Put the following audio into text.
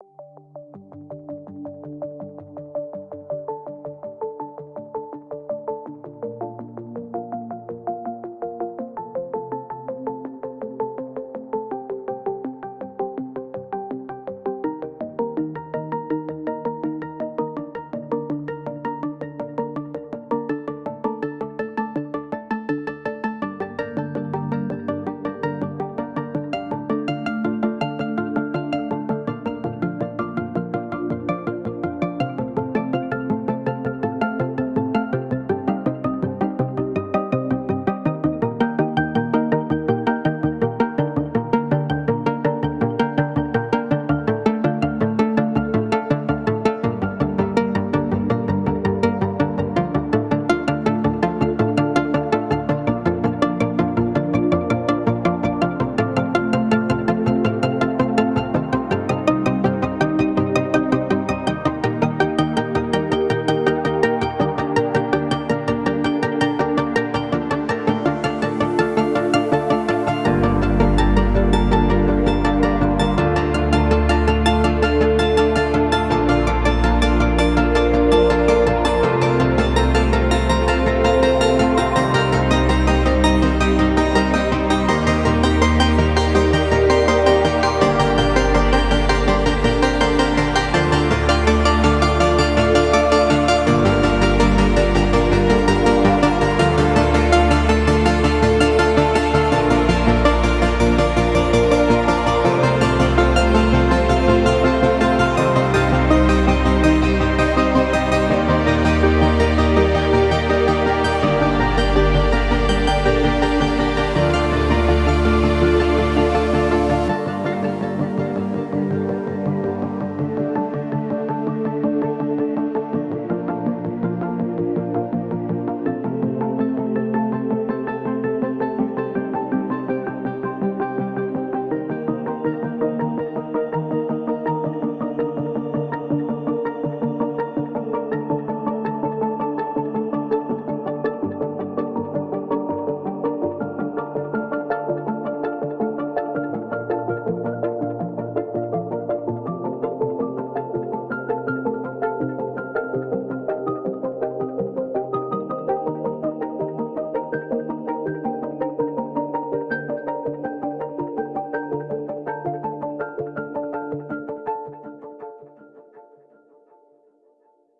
you